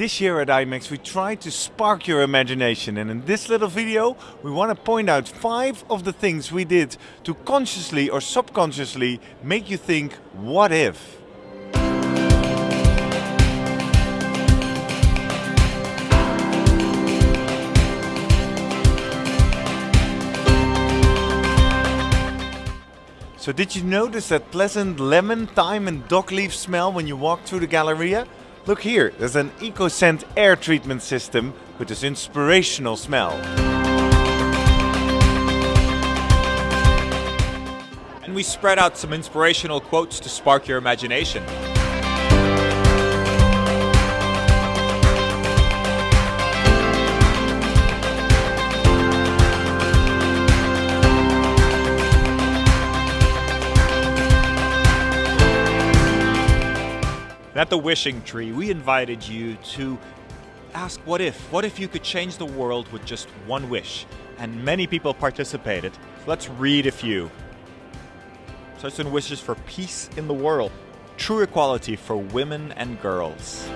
This year at IMEX we try to spark your imagination and in this little video we want to point out five of the things we did to consciously or subconsciously make you think what if? So did you notice that pleasant lemon, thyme and dock leaf smell when you walk through the Galleria? Look here, there's an EcoScent air treatment system with this inspirational smell. And we spread out some inspirational quotes to spark your imagination. At the Wishing Tree, we invited you to ask what if? What if you could change the world with just one wish? And many people participated. Let's read a few. Certain wishes for peace in the world, true equality for women and girls.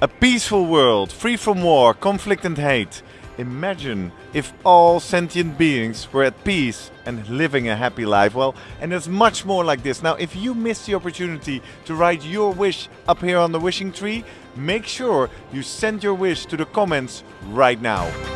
A peaceful world, free from war, conflict and hate. Imagine if all sentient beings were at peace and living a happy life. Well, and there's much more like this. Now, if you missed the opportunity to write your wish up here on the wishing tree, make sure you send your wish to the comments right now.